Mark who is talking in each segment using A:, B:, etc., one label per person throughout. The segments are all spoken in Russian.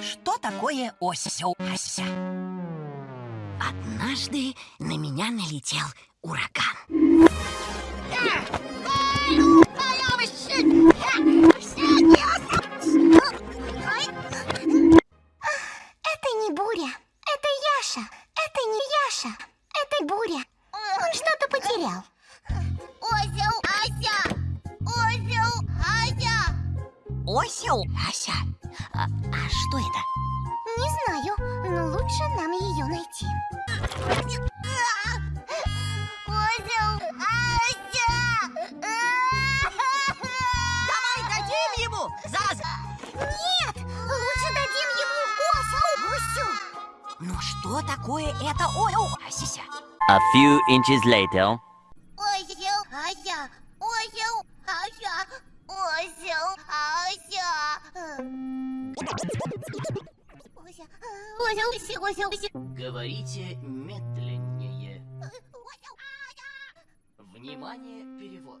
A: Что такое осень? Однажды на меня налетел ураган.
B: Это не буря, это Яша. Это не Яша, это буря.
C: Он
B: что-то потерял.
C: Осел, Ася! Осел, Ася!
A: Осел, Ася? А, а что это?
B: Не знаю, но лучше нам ее найти.
A: Дадим ему! Заз!
B: Нет, лучше дадим ему гусю.
A: Ну что такое это осел, Асися?
D: A few inches later.
C: Осел, Ася! Осел, Ася! Осел, Ася!
A: Говорите медленнее.
C: Осел, Ася!
A: Внимание, перевод.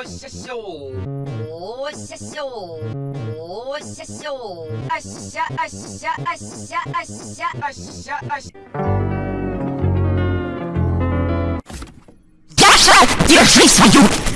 A: осясю. Осясю. Осясю. Ася, ася, ася, ася,
E: ася, ася.
A: Яша, держи свою!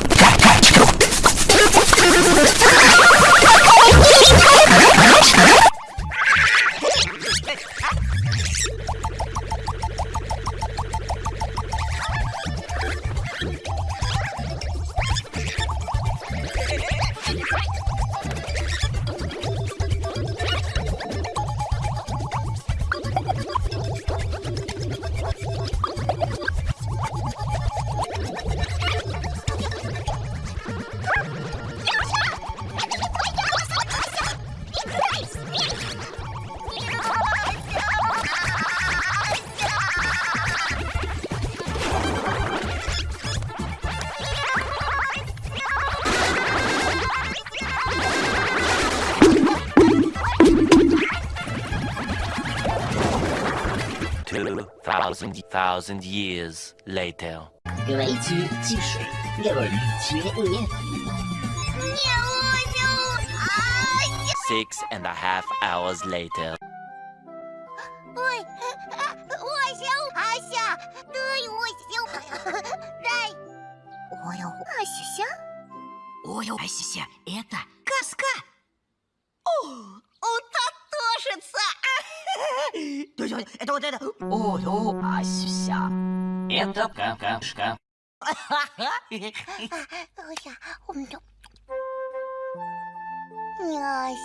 D: Two thousand thousand years later.
A: Говорите тише. Говорите медленнее.
C: Не осел, Ася!
D: Six and a half hours later.
C: Ой, осел, Ася! Дай осел! Дай!
B: Ой, Асюся?
A: Ой, Асися, это 对对对，等我等等。哦哟，阿西夏，哎，这干干是干。哈哈，哎呀，
B: 我们就尿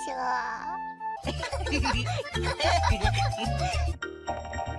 B: 下。